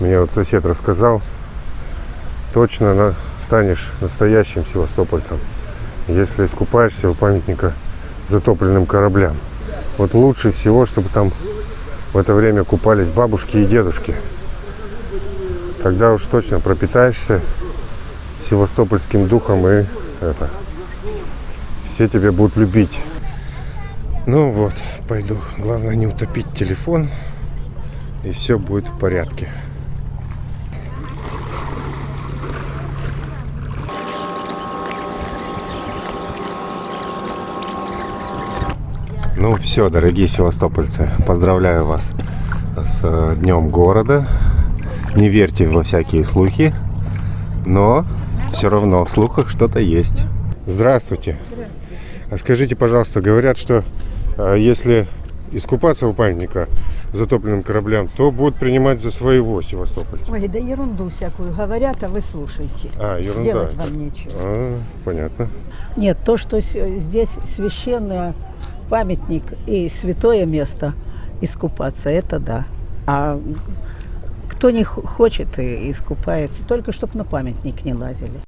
Мне вот сосед рассказал, точно на- станешь настоящим севастопольцем, если искупаешься у памятника затопленным кораблям. Вот лучше всего, чтобы там в это время купались бабушки и дедушки. Тогда уж точно пропитаешься севастопольским духом и это все тебя будут любить. Ну вот, пойду. Главное не утопить телефон, и все будет в порядке. Ну все, дорогие севастопольцы, поздравляю вас с э, Днем города. Не верьте во всякие слухи, но все равно в слухах что-то есть. Здравствуйте. А скажите, пожалуйста, говорят, что э, если искупаться у памятника затопленным кораблям, то будут принимать за своего севастопольца. Ой, да ерунду всякую говорят, а вы слушайте. А, ерунда. Делать вам нечего. А, понятно. Нет, то, что здесь священный памятник и святое место искупаться, это да. А кто не хочет и искупается, только чтобы на памятник не лазили.